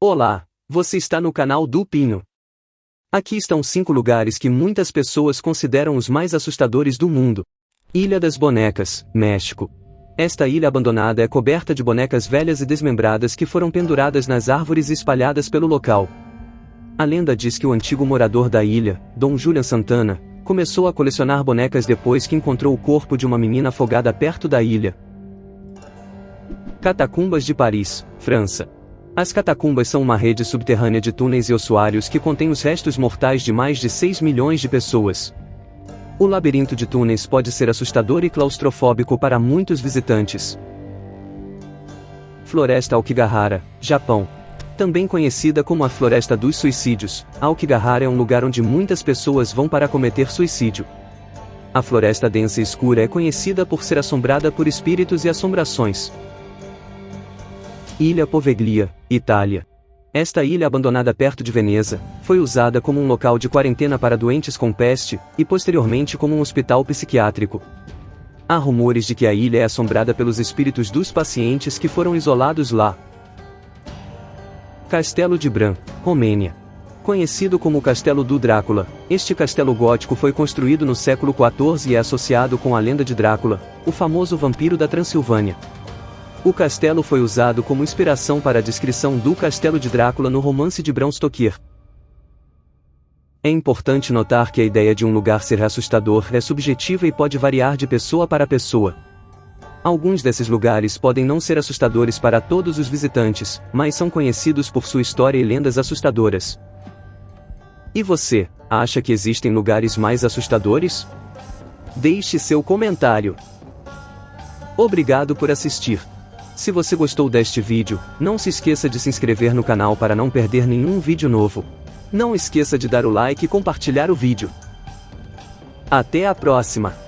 Olá, você está no canal do Pinho. Aqui estão cinco lugares que muitas pessoas consideram os mais assustadores do mundo. Ilha das Bonecas, México. Esta ilha abandonada é coberta de bonecas velhas e desmembradas que foram penduradas nas árvores espalhadas pelo local. A lenda diz que o antigo morador da ilha, Dom Julian Santana, começou a colecionar bonecas depois que encontrou o corpo de uma menina afogada perto da ilha. Catacumbas de Paris, França. As catacumbas são uma rede subterrânea de túneis e ossuários que contém os restos mortais de mais de 6 milhões de pessoas. O labirinto de túneis pode ser assustador e claustrofóbico para muitos visitantes. Floresta Aokigahara, Japão. Também conhecida como a Floresta dos Suicídios, Aokigahara é um lugar onde muitas pessoas vão para cometer suicídio. A floresta densa e escura é conhecida por ser assombrada por espíritos e assombrações. Ilha Poveglia, Itália. Esta ilha abandonada perto de Veneza, foi usada como um local de quarentena para doentes com peste, e posteriormente como um hospital psiquiátrico. Há rumores de que a ilha é assombrada pelos espíritos dos pacientes que foram isolados lá. Castelo de Bran, Romênia. Conhecido como Castelo do Drácula, este castelo gótico foi construído no século XIV e é associado com a lenda de Drácula, o famoso vampiro da Transilvânia. O castelo foi usado como inspiração para a descrição do Castelo de Drácula no romance de Bram Stoker. É importante notar que a ideia de um lugar ser assustador é subjetiva e pode variar de pessoa para pessoa. Alguns desses lugares podem não ser assustadores para todos os visitantes, mas são conhecidos por sua história e lendas assustadoras. E você, acha que existem lugares mais assustadores? Deixe seu comentário. Obrigado por assistir. Se você gostou deste vídeo, não se esqueça de se inscrever no canal para não perder nenhum vídeo novo. Não esqueça de dar o like e compartilhar o vídeo. Até a próxima!